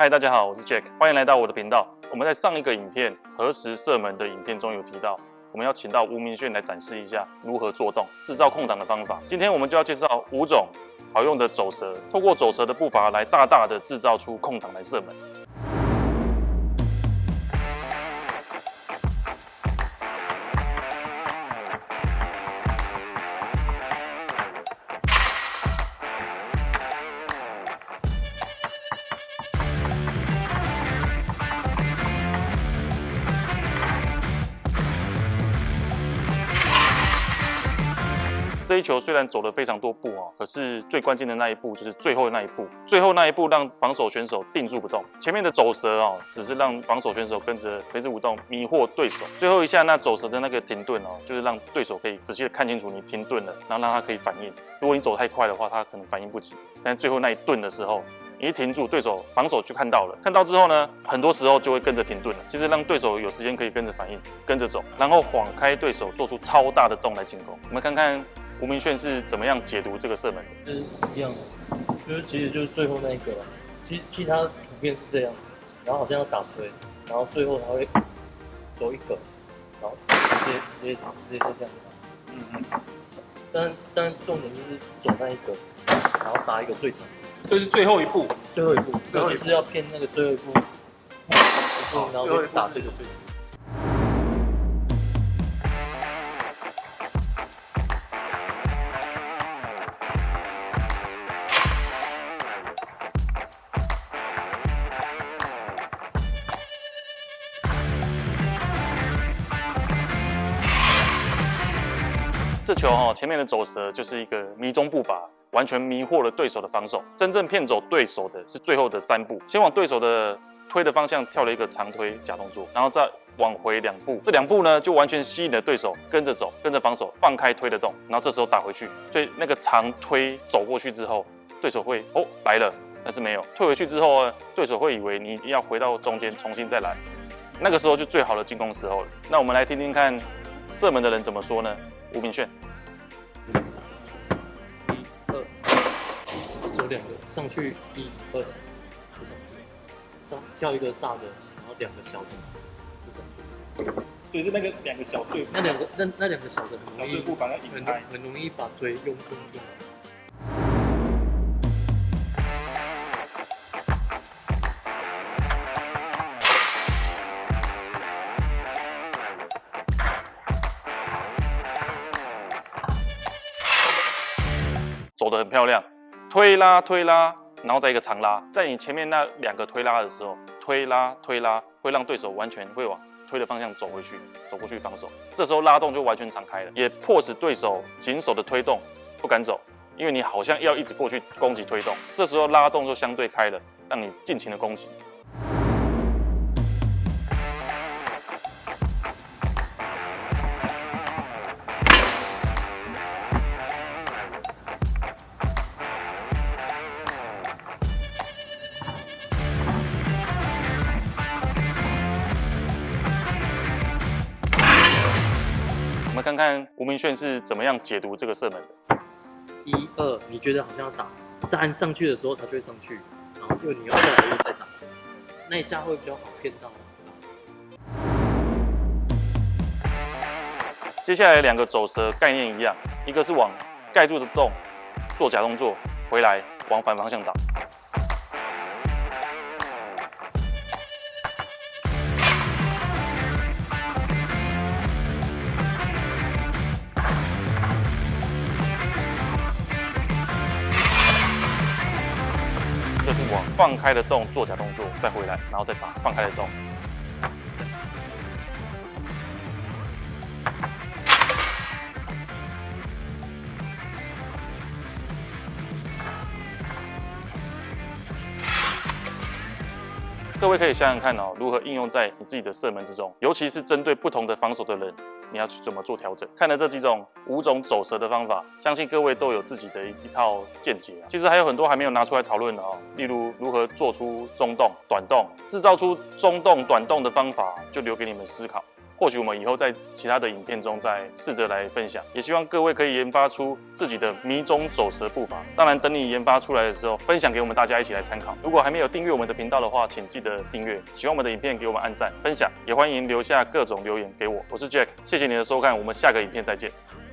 嗨，大家好，我是 Jack，欢迎来到我的频道。我们在上一个影片何时射门的影片中有提到，我们要请到吴明炫来展示一下如何做动制造空档的方法。今天我们就要介绍五种好用的走蛇，透过走蛇的步伐来大大的制造出空档来射门。这一球虽然走了非常多步哦，可是最关键的那一步就是最后的那一步，最后那一步让防守选手定住不动。前面的走蛇哦，只是让防守选手跟着垂直舞动迷惑对手。最后一下那走蛇的那个停顿哦，就是让对手可以仔细的看清楚你停顿了，然后让他可以反应。如果你走太快的话，他可能反应不及。但最后那一顿的时候，你一停住，对手防守就看到了，看到之后呢，很多时候就会跟着停顿了。其实让对手有时间可以跟着反应，跟着走，然后晃开对手，做出超大的洞来进攻。我们看看。吴明炫是怎么样解读这个射门？是一样的，就是其实就是最后那一个，其其他图片是这样，然后好像要打推，然后最后他会走一个，然后直接直接直接就这样打，嗯嗯，但但重点就是走那一个，然后打一个最长，这是最后一步，最后一步，尤其是要骗那个最后一步，然后打这个最长。这球哈，前面的走蛇就是一个迷踪步伐，完全迷惑了对手的防守。真正骗走对手的是最后的三步，先往对手的推的方向跳了一个长推假动作，然后再往回两步，这两步呢就完全吸引了对手跟着走，跟着防守放开推的动，然后这时候打回去。所以那个长推走过去之后，对手会哦来了，但是没有退回去之后呢，对手会以为你要回到中间重新再来，那个时候就最好的进攻时候了。那我们来听听看射门的人怎么说呢？吴明炫，一二，走两个上去，一二，上跳一个大的，然后两个小的，就这样，所以是那个两个小碎，那两个那那两个小的小碎步把它引开，很容易把腿用用用。走得很漂亮，推拉推拉，然后再一个长拉，在你前面那两个推拉的时候，推拉推拉会让对手完全会往推的方向走回去，走过去防守。这时候拉动就完全敞开了，也迫使对手紧守的推动不敢走，因为你好像要一直过去攻击推动。这时候拉动就相对开了，让你尽情的攻击。们看看吴明炫是怎么样解读这个射门的。一二，你觉得好像要打三上去的时候，他就会上去，然后因为你要再来又再打，那一下会比较好骗到。接下来两个走蛇概念一样，一个是往盖住的洞做假动作，回来往反方向打。就是往放开的洞做假动作，再回来，然后再打放开的洞。各位可以想想看哦，如何应用在你自己的射门之中，尤其是针对不同的防守的人。你要去怎么做调整？看了这几种五种走蛇的方法，相信各位都有自己的一套见解。其实还有很多还没有拿出来讨论的哦，例如如何做出中洞、短洞，制造出中洞、短洞的方法，就留给你们思考。或许我们以后在其他的影片中再试着来分享。也希望各位可以研发出自己的迷踪走蛇步伐。当然，等你研发出来的时候，分享给我们大家一起来参考。如果还没有订阅我们的频道的话，请记得订阅。喜欢我们的影片，给我们按赞、分享，也欢迎留下各种留言给我。我是 Jack，谢谢你的收看，我们下个影片再见。